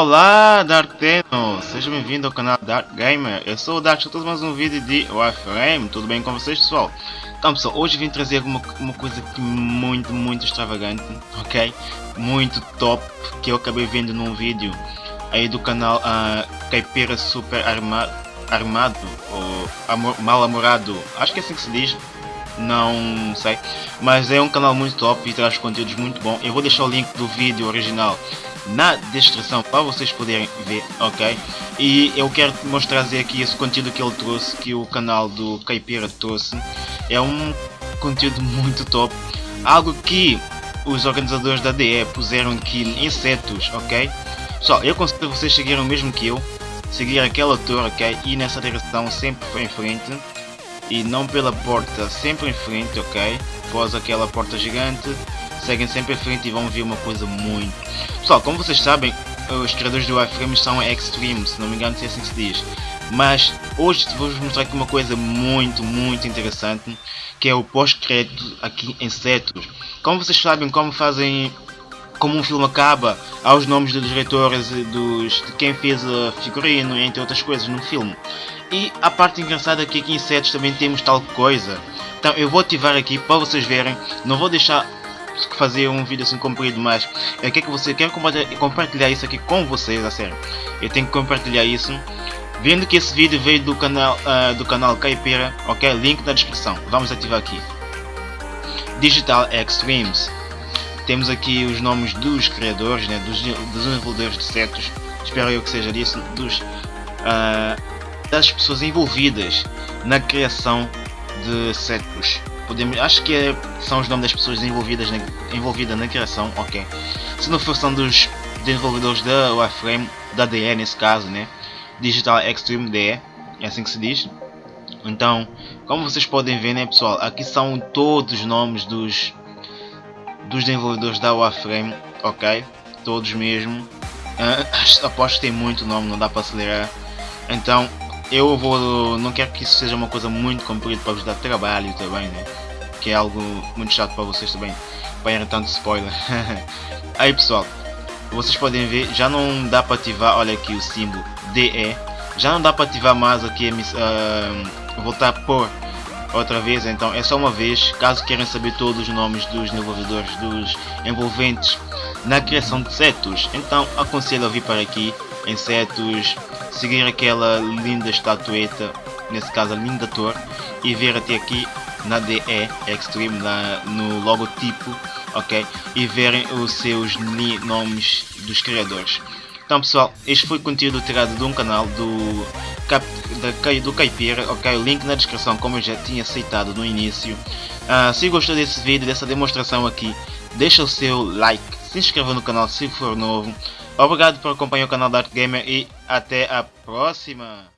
Olá Dark Teno, seja bem-vindo ao canal Dark Gamer, eu sou o Dark, estou mais um vídeo de Warframe, tudo bem com vocês pessoal? Então pessoal, hoje vim trazer uma, uma coisa muito, muito extravagante, ok? Muito top, que eu acabei vendo num vídeo aí do canal uh, Caipira Super Arma, Armado, ou amor, Mal Amorado, acho que é assim que se diz, não sei, mas é um canal muito top e traz conteúdos muito bom, eu vou deixar o link do vídeo original na descrição para vocês poderem ver, ok? E eu quero mostrar aqui esse conteúdo que ele trouxe, que o canal do Caipira trouxe. É um conteúdo muito top, algo que os organizadores da DE puseram aqui insetos, ok? Pessoal, eu considero vocês seguiram mesmo que eu, seguir aquela torre, ok? E nessa direção sempre em frente e não pela porta, sempre em frente, ok? Após aquela porta gigante, seguem sempre em frente e vão ver uma coisa muito... Pessoal, como vocês sabem, os criadores do iframe são Extreme, se não me engano se é assim se diz. Mas hoje vou-vos mostrar aqui uma coisa muito, muito interessante, que é o pós-crédito aqui em Cetus. Como vocês sabem, como fazem como um filme acaba, aos nomes dos diretores dos, de quem fez a figurino, entre outras coisas no filme. E a parte engraçada é que aqui em Cetus também temos tal coisa. Então eu vou ativar aqui para vocês verem, não vou deixar fazer um vídeo assim comprido, mas eu quero que você quer compartilhar isso aqui com vocês, a sério. Eu tenho que compartilhar isso. Vendo que esse vídeo veio do canal uh, do canal Caipira, ok? Link na descrição. Vamos ativar aqui. Digital Extremes. Temos aqui os nomes dos criadores, né? dos, dos desenvolvedores de setos. Espero eu que seja disso. Dos, uh, das pessoas envolvidas na criação de setos podemos, acho que é, são os nomes das pessoas envolvidas na, envolvidas na criação, ok. Se não for são dos desenvolvedores da Warframe, da DE nesse caso, né? Digital Extreme DE, é assim que se diz. Então, como vocês podem ver, né, pessoal, aqui são todos os nomes dos dos desenvolvedores da Warframe, ok? Todos mesmo. Uh, aposto que tem muito nome, não dá para acelerar. Então, eu vou. Não quero que isso seja uma coisa muito comprida para vos dar trabalho também, né? Que é algo muito chato para vocês também. Para tanto spoiler. Aí pessoal, vocês podem ver, já não dá para ativar, olha aqui o símbolo DE. Já não dá para ativar mais aqui, uh, voltar por outra vez, então é só uma vez, caso queiram saber todos os nomes dos desenvolvedores, dos envolventes na criação de setos, então aconselho a vir para aqui em setos, seguir aquela linda estatueta, nesse caso a linda torre, e ver até aqui na DE Extreme, na, no logotipo, ok? E verem os seus nomes dos criadores. Então pessoal, este foi o conteúdo tirado de um canal do, Cap, da, do Caipira, ok? O link na descrição como eu já tinha citado no início. Uh, se gostou desse vídeo, dessa demonstração aqui, deixa o seu like, se inscreva no canal se for novo. Obrigado por acompanhar o canal Dark Gamer e até a próxima!